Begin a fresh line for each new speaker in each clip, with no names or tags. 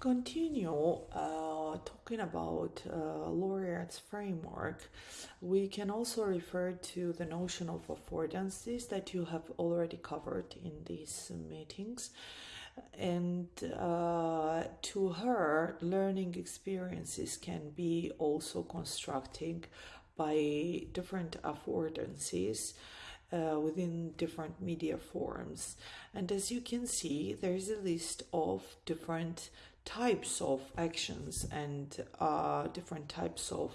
continue uh, talking about uh, Laurillard's framework, we can also refer to the notion of affordances that you have already covered in these meetings. And uh, to her, learning experiences can be also constructing by different affordances uh, within different media forms. And as you can see, there's a list of different types of actions and uh, different types of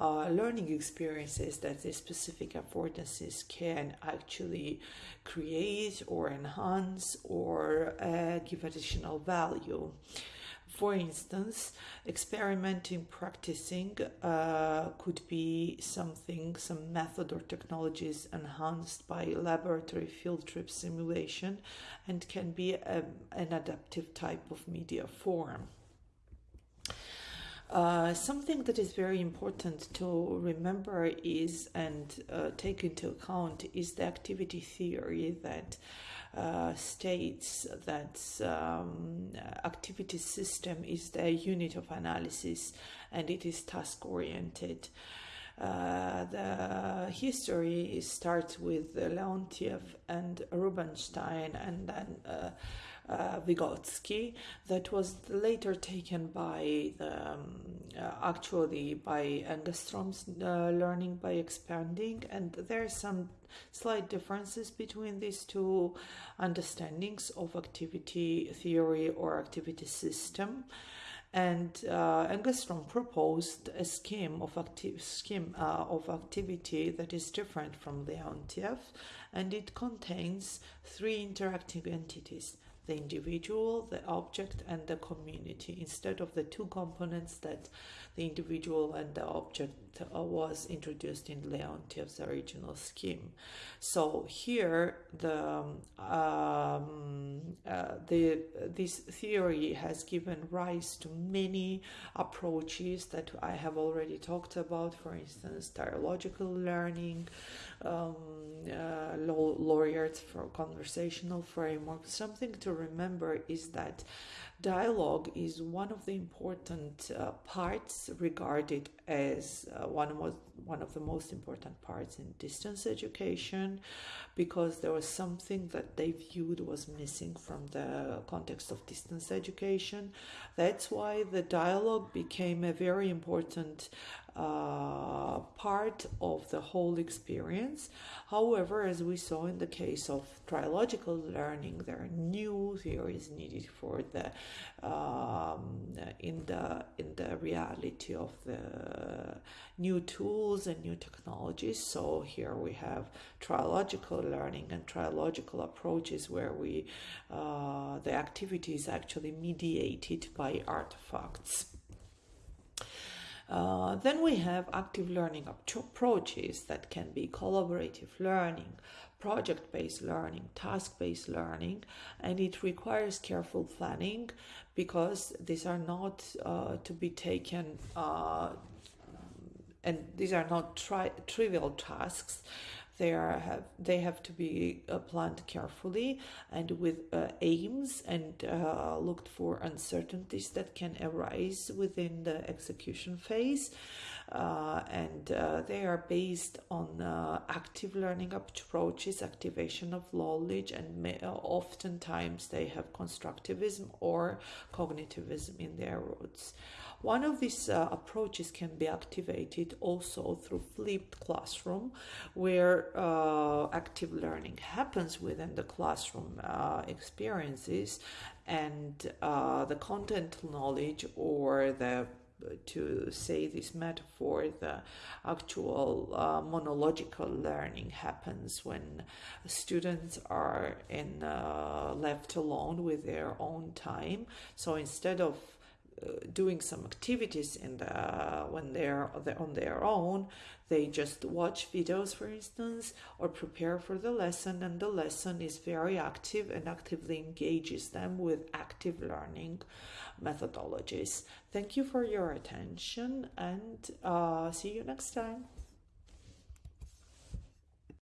uh, learning experiences that these specific affordances can actually create or enhance or uh, give additional value. For instance, experimenting, practicing uh, could be something, some method or technologies enhanced by laboratory field trip simulation and can be a, um, an adaptive type of media form. Uh, something that is very important to remember is and uh, take into account is the activity theory that uh, states that um, activity system is the unit of analysis and it is task oriented. Uh, the history starts with Leontiev and Rubinstein and then uh, uh, Vygotsky. That was later taken by the, um, uh, actually by Engestrom's uh, learning by expanding. And there are some slight differences between these two understandings of activity theory or activity system and uh, proposed a scheme of active scheme uh, of activity that is different from the Leontiev, and it contains three interacting entities: the individual, the object, and the community, instead of the two components that the individual and the object uh, was introduced in Leontiev's original scheme. So here, the um, uh, the this theory has given rise to many approaches that I have already talked about. For instance, dialogical learning, um, uh, for conversational framework. Something to remember is that dialogue is one of the important uh, parts regarded as uh, one of one of the most important parts in distance education because there was something that they viewed was missing from the context of distance education that's why the dialogue became a very important uh, part of the whole experience. However, as we saw in the case of trilogical learning, there are new theories needed for the um, in the in the reality of the new tools and new technologies. So here we have trilogical learning and trilogical approaches where we uh, the activity is actually mediated by artifacts. Uh, then we have active learning approaches that can be collaborative learning, project based learning, task based learning, and it requires careful planning because these are not uh, to be taken. Uh, and these are not tri- trivial tasks they are have they have to be uh, planned carefully and with uh, aims and uh, looked for uncertainties that can arise within the execution phase. And they are based on active learning approaches activation of knowledge and may, oftentimes they have constructivism or cognitivism in their roots. One of these uh, approaches can be activated also through flipped classroom, where uh, active learning happens within the classroom uh, experiences and uh, the content knowledge or the to say this metaphor, the actual uh, monological learning happens when students are in uh, left alone with their own time. So instead of doing some activities in the when they're on their own they just watch videos for instance or prepare for the lesson and the lesson is very active and actively engages them with active learning methodologies. Thank you for your attention and uh, see you next time